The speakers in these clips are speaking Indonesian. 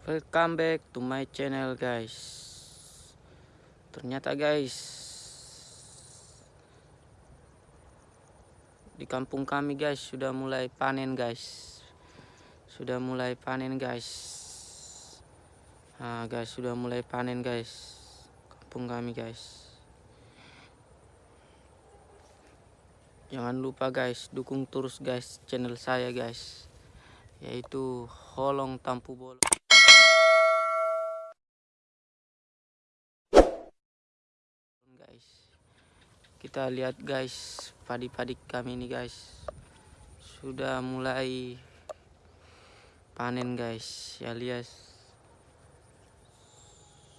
Welcome back to my channel guys. Ternyata guys Di kampung kami guys sudah mulai panen guys. Sudah mulai panen guys. Nah guys sudah mulai panen guys. Kampung kami guys. Jangan lupa guys dukung terus guys channel saya guys. Yaitu Holong Tampu Bolong guys kita lihat guys padi-padi kami ini guys. Sudah mulai panen guys ya lihat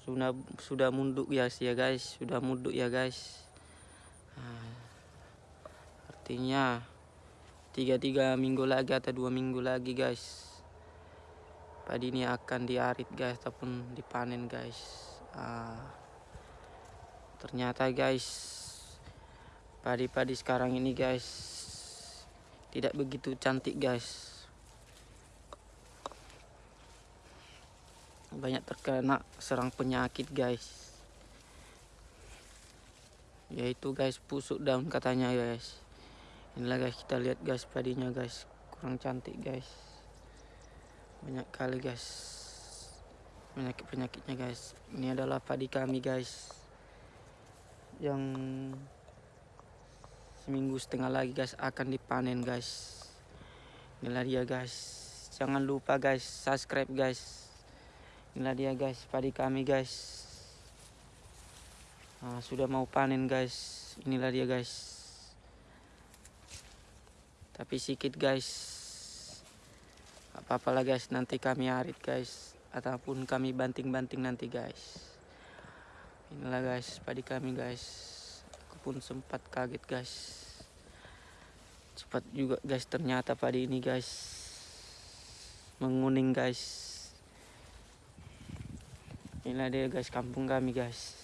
sudah sudah munduk ya sih ya guys. Sudah munduk ya guys. Nah, artinya tiga tiga minggu lagi atau dua minggu lagi guys padi ini akan diarit guys ataupun dipanen guys. Ah ternyata guys padi-padi sekarang ini guys. Tidak begitu cantik guys. Banyak terkena serang penyakit guys. Yaitu guys pusuk daun katanya guys. Inilah guys kita lihat guys padinya guys. Kurang cantik guys. Banyak kali guys. Penyakit penyakitnya guys. Ini adalah padi kami guys. Yang seminggu setengah lagi guys akan dipanen guys. Inilah dia guys. Jangan lupa guys subscribe guys. Inilah dia guys padi kami guys. Nah, sudah mau panen guys. Inilah dia guys. Tapi sedikit guys. Apa-apa lah guys nanti kami arit guys. Ataupun kami banting-banting nanti guys. Inilah guys padi kami guys pun sempat kaget guys. Cepat juga guys ternyata padi ini guys menguning guys. Inilah dia guys kampung kami guys.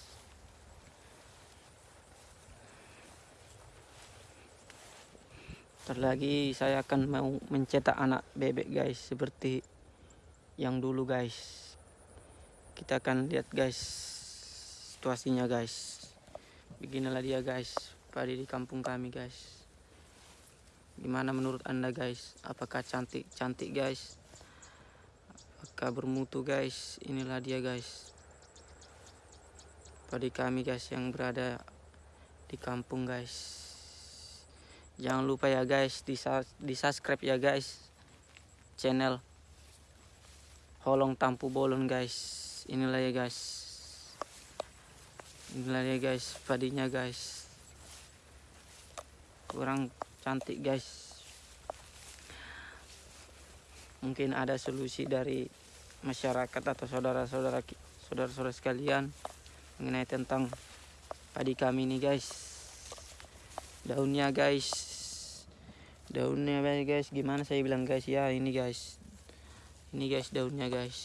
Terlagi saya akan mau mencetak anak bebek guys seperti yang dulu guys. Kita akan lihat guys situasinya guys beginilah dia guys. Padi di kampung kami guys. Gimana menurut anda guys? Apakah cantik? Cantik guys. Apakah bermutu guys? Inilah dia guys. Padi kami guys yang berada di kampung guys. Jangan lupa ya guys di, di subscribe ya guys channel Holong Tampu Bolon guys. Inilah ya guys inilah ya guys. Padinya guys. Kurang cantik guys. Mungkin ada solusi dari masyarakat atau saudara-saudara saudara-saudara sekalian mengenai tentang padi kami ini guys. Daunnya guys. Daunnya guys. Gimana saya bilang guys? Ya ini guys. Ini guys daunnya guys.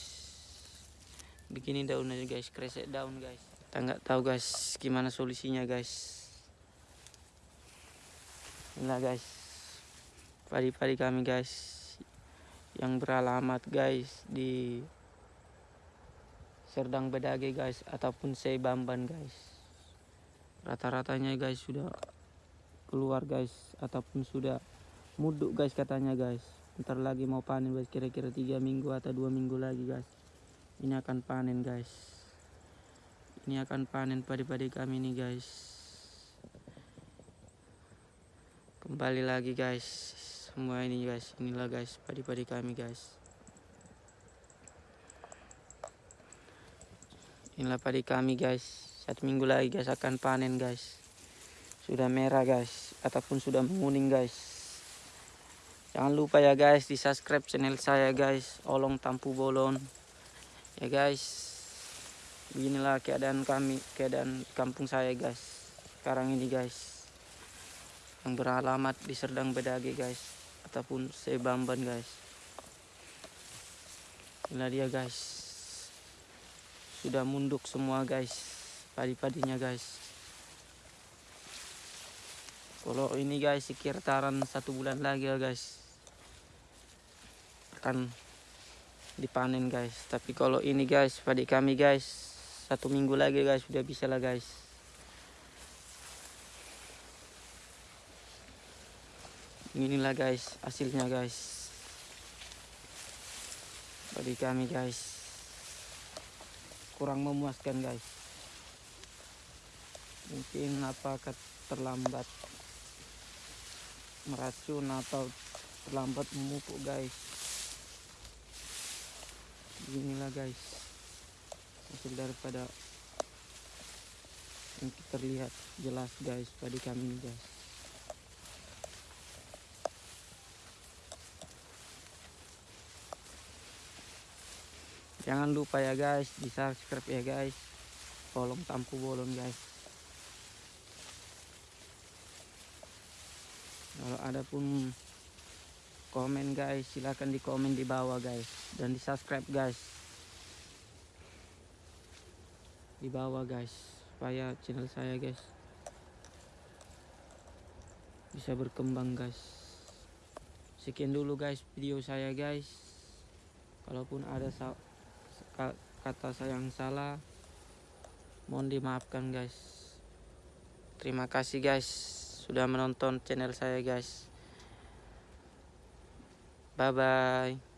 Begini daunnya guys. Kresek daun guys kita nggak tahu guys gimana solusinya guys. Inilah guys. Padi-padi kami guys yang beralamat guys di Serdang Bedage guys ataupun Sebamban guys. Rata-ratanya guys sudah keluar guys ataupun sudah muduk guys katanya guys. Ntar lagi mau panen guys kira-kira tiga minggu atau dua minggu lagi guys. Ini akan panen guys ini akan panen padi-padi kami nih guys. Kembali lagi guys. Semua ini guys. Inilah guys padi-padi kami guys. Inilah padi kami guys. Satu minggu lagi guys akan panen guys. Sudah merah guys ataupun sudah menguning guys. Jangan lupa ya guys di subscribe channel saya guys. Olong tampu bolon. Ya guys beginilah keadaan kami keadaan kampung saya guys. Sekarang ini guys. Yang beralamat di Serdang Bedage guys. Ataupun Sebamban guys. Inilah dia guys. Sudah munduk semua guys. Padi-padinya guys. Kalau ini guys sekitaran satu bulan lagi ya guys. Akan dipanen guys. Tapi kalau ini guys padi kami guys satu minggu lagi guys. Sudah bisa lah guys. Inilah guys hasilnya guys. Padi kami guys. Kurang memuaskan guys. Mungkin apakah terlambat meracun atau terlambat memupuk guys. Inilah guys hasil daripada yang terlihat jelas guys padi kami guys. Jangan lupa ya guys di subscribe ya guys. Kolom tampu bolon guys. Kalau ada pun komen guys silahkan di komen di bawah guys. Dan di subscribe guys di bawah guys. Supaya channel saya guys bisa berkembang guys. Sekian dulu guys video saya guys. Kalaupun ada kata saya yang salah mohon dimaafkan guys. Terima kasih guys sudah menonton channel saya guys. Bye bye